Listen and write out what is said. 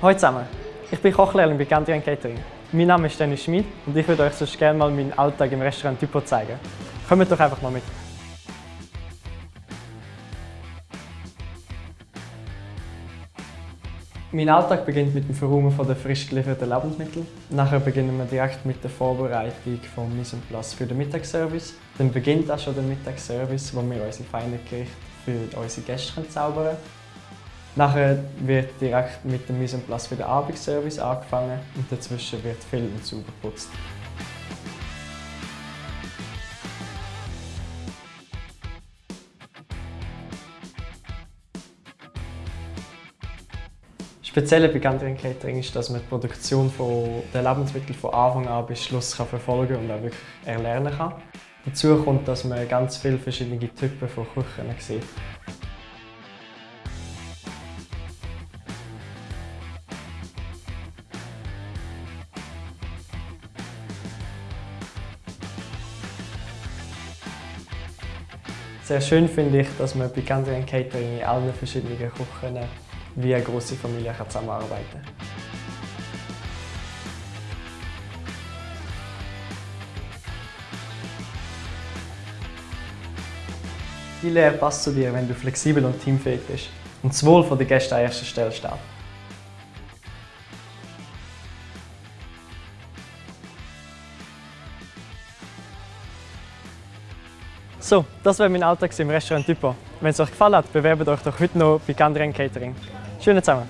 Hallo zusammen, ich bin Kochlehrling bei Gandrian Catering. Mein Name ist Dennis Schmid und ich würde euch sonst gerne mal meinen Alltag im Restaurant Typo zeigen. Kommt doch einfach mal mit. Mein Alltag beginnt mit dem Verräumen der frisch gelieferten Lebensmittel. Nachher beginnen wir direkt mit der Vorbereitung des Mise en place für den Mittagsservice. Dann beginnt auch schon der Mittagsservice, wo wir unsere feinen Gerichte für unsere Gäste zaubern können. Nachher wird direkt mit dem Mise place für den Abendservice angefangen und dazwischen wird viel und sauber geputzt. Speziell bei Gandrian Catering ist, dass man die Produktion der Lebensmittel von Anfang an bis Schluss kann verfolgen und auch wirklich erlernen kann. Dazu kommt, dass man ganz viele verschiedene Typen von Küchen sieht. Sehr schön finde ich, dass man bei Gandrian Catering in allen verschiedenen Küchen wie eine große Familie zusammenarbeiten kann. Die Lehre passt zu dir, wenn du flexibel und teamfähig bist und das Wohl der Gäste an erster Stelle steht. So, das war mein Alltag im Restaurant Typo. Wenn es euch gefallen hat, bewerbt euch doch heute noch bei Gandrian Catering. Schönen zusammen!